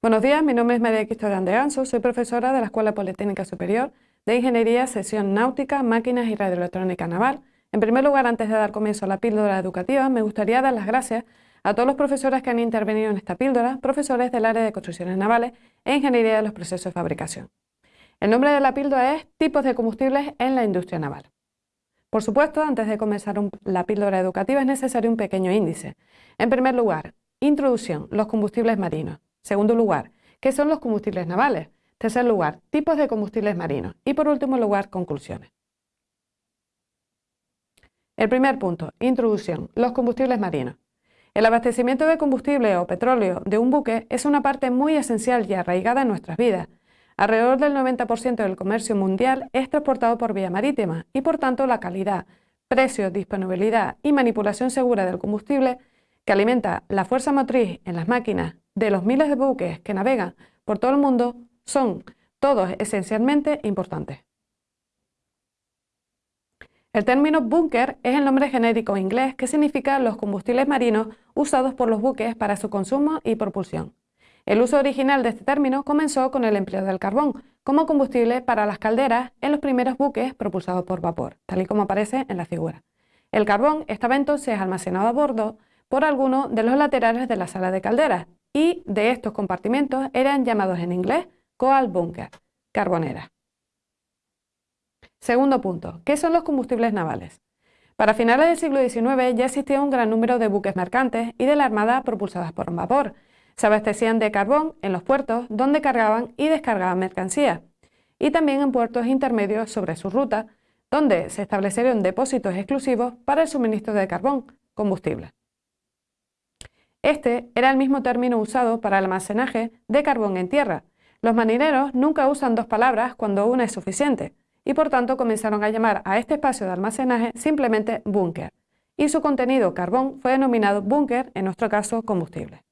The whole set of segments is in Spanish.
Buenos días, mi nombre es María Cristóbal de Anso, soy profesora de la Escuela Politécnica Superior de Ingeniería, Sesión Náutica, Máquinas y Radioelectrónica Naval. En primer lugar, antes de dar comienzo a la píldora educativa, me gustaría dar las gracias a todos los profesores que han intervenido en esta píldora, profesores del área de construcciones navales e ingeniería de los procesos de fabricación. El nombre de la píldora es Tipos de combustibles en la industria naval. Por supuesto, antes de comenzar la píldora educativa es necesario un pequeño índice. En primer lugar, introducción, los combustibles marinos. Segundo lugar, ¿qué son los combustibles navales? Tercer lugar, tipos de combustibles marinos. Y por último lugar, conclusiones. El primer punto, introducción, los combustibles marinos. El abastecimiento de combustible o petróleo de un buque es una parte muy esencial y arraigada en nuestras vidas. Alrededor del 90% del comercio mundial es transportado por vía marítima y por tanto la calidad, precio, disponibilidad y manipulación segura del combustible que alimenta la fuerza motriz en las máquinas de los miles de buques que navegan por todo el mundo son todos esencialmente importantes. El término búnker es el nombre genérico inglés que significa los combustibles marinos usados por los buques para su consumo y propulsión. El uso original de este término comenzó con el empleo del carbón como combustible para las calderas en los primeros buques propulsados por vapor, tal y como aparece en la figura. El carbón estaba entonces almacenado a bordo por alguno de los laterales de la sala de calderas y de estos compartimentos eran llamados en inglés coal bunker, carbonera. Segundo punto, ¿qué son los combustibles navales? Para finales del siglo XIX ya existía un gran número de buques mercantes y de la armada propulsadas por vapor. Se abastecían de carbón en los puertos donde cargaban y descargaban mercancías y también en puertos intermedios sobre su ruta donde se establecieron depósitos exclusivos para el suministro de carbón, combustible. Este era el mismo término usado para el almacenaje de carbón en tierra. Los marineros nunca usan dos palabras cuando una es suficiente y por tanto comenzaron a llamar a este espacio de almacenaje simplemente búnker y su contenido carbón fue denominado búnker, en nuestro caso combustible.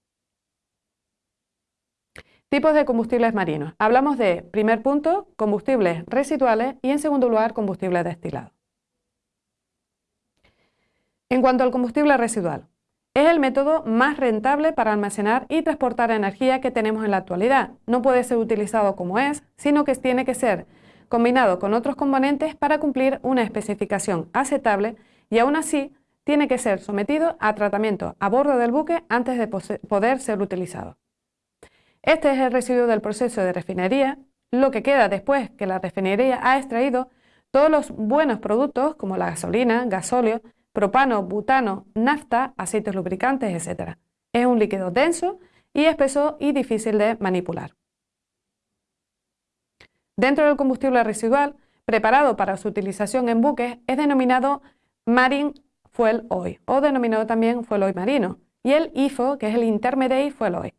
Tipos de combustibles marinos. Hablamos de, primer punto, combustibles residuales y en segundo lugar combustible destilado. En cuanto al combustible residual, es el método más rentable para almacenar y transportar energía que tenemos en la actualidad. No puede ser utilizado como es, sino que tiene que ser combinado con otros componentes para cumplir una especificación aceptable y aún así tiene que ser sometido a tratamiento a bordo del buque antes de poder ser utilizado. Este es el residuo del proceso de refinería, lo que queda después que la refinería ha extraído todos los buenos productos como la gasolina, gasóleo, propano, butano, nafta, aceites lubricantes, etc. Es un líquido denso y espeso y difícil de manipular. Dentro del combustible residual, preparado para su utilización en buques, es denominado Marine Fuel Oil, o denominado también Fuel Oil Marino, y el IFO, que es el Intermediate Fuel Oil.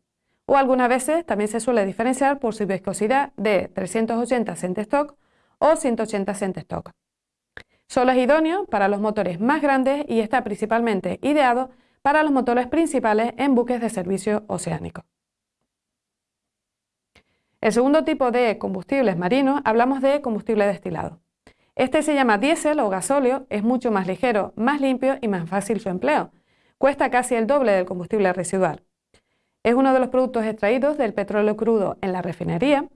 O algunas veces también se suele diferenciar por su viscosidad de 380 cent stock o 180 cent stock. Solo es idóneo para los motores más grandes y está principalmente ideado para los motores principales en buques de servicio oceánico. El segundo tipo de combustibles marinos hablamos de combustible destilado. Este se llama diésel o gasóleo, es mucho más ligero, más limpio y más fácil su empleo. Cuesta casi el doble del combustible residual. Es uno de los productos extraídos del petróleo crudo en la refinería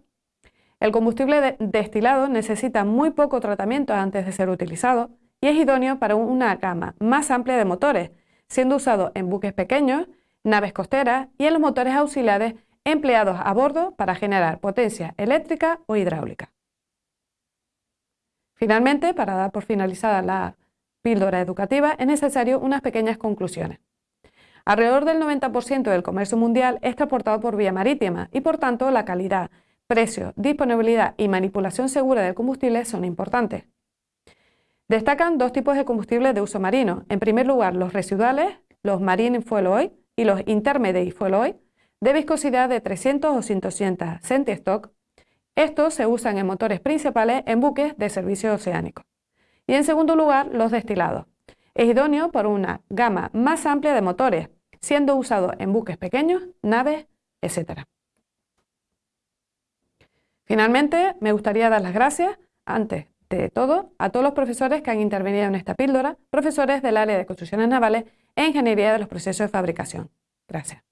el combustible destilado necesita muy poco tratamiento antes de ser utilizado y es idóneo para una gama más amplia de motores, siendo usado en buques pequeños, naves costeras y en los motores auxiliares empleados a bordo para generar potencia eléctrica o hidráulica. Finalmente, para dar por finalizada la píldora educativa, es necesario unas pequeñas conclusiones. Alrededor del 90% del comercio mundial es transportado por vía marítima y por tanto la calidad precio, disponibilidad y manipulación segura del combustible son importantes. Destacan dos tipos de combustibles de uso marino. En primer lugar, los residuales, los Marine Fuel Oil y los Intermediate Fuel Oil, de viscosidad de 300 o 180 centistock. Estos se usan en motores principales en buques de servicio oceánico. Y en segundo lugar, los destilados. Es idóneo por una gama más amplia de motores, siendo usado en buques pequeños, naves, etc. Finalmente, me gustaría dar las gracias, antes de todo, a todos los profesores que han intervenido en esta píldora, profesores del área de construcciones navales e ingeniería de los procesos de fabricación. Gracias.